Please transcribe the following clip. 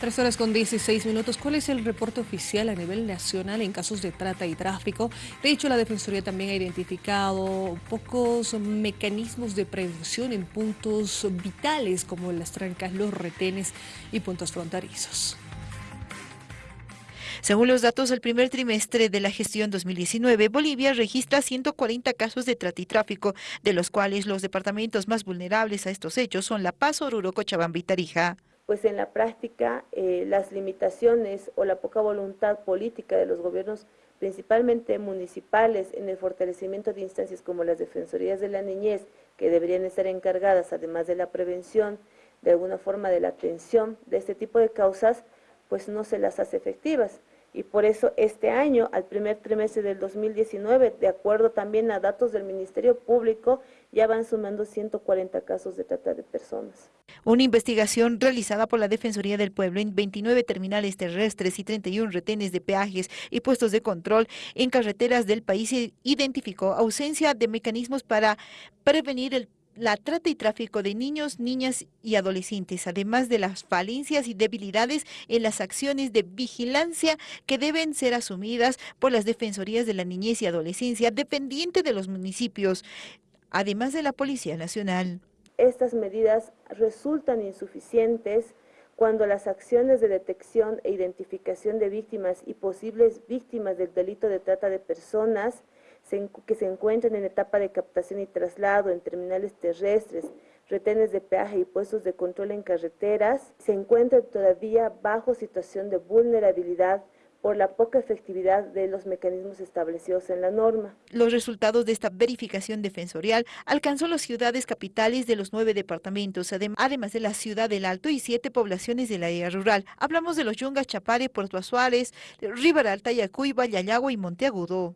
Tres horas con 16 minutos. ¿Cuál es el reporte oficial a nivel nacional en casos de trata y tráfico? De hecho, la Defensoría también ha identificado pocos mecanismos de prevención en puntos vitales como las trancas, los retenes y puntos fronterizos. Según los datos del primer trimestre de la gestión 2019, Bolivia registra 140 casos de trata y tráfico, de los cuales los departamentos más vulnerables a estos hechos son La Paz, Oruro, Cochabamba y Tarija pues en la práctica eh, las limitaciones o la poca voluntad política de los gobiernos, principalmente municipales, en el fortalecimiento de instancias como las defensorías de la niñez, que deberían estar encargadas, además de la prevención, de alguna forma de la atención de este tipo de causas, pues no se las hace efectivas y por eso este año, al primer trimestre del 2019, de acuerdo también a datos del Ministerio Público, ya van sumando 140 casos de trata de personas. Una investigación realizada por la Defensoría del Pueblo en 29 terminales terrestres y 31 retenes de peajes y puestos de control en carreteras del país identificó ausencia de mecanismos para prevenir el la trata y tráfico de niños, niñas y adolescentes, además de las falencias y debilidades en las acciones de vigilancia que deben ser asumidas por las defensorías de la niñez y adolescencia dependiente de los municipios, además de la Policía Nacional. Estas medidas resultan insuficientes cuando las acciones de detección e identificación de víctimas y posibles víctimas del delito de trata de personas que se encuentran en etapa de captación y traslado en terminales terrestres, retenes de peaje y puestos de control en carreteras, se encuentran todavía bajo situación de vulnerabilidad por la poca efectividad de los mecanismos establecidos en la norma. Los resultados de esta verificación defensorial alcanzó las ciudades capitales de los nueve departamentos, además de la ciudad del Alto y siete poblaciones de la área rural. Hablamos de los Yungas, Chapare, Puerto Azuárez, Riberalta, Yacuyba, Yayagua y Monteagudo.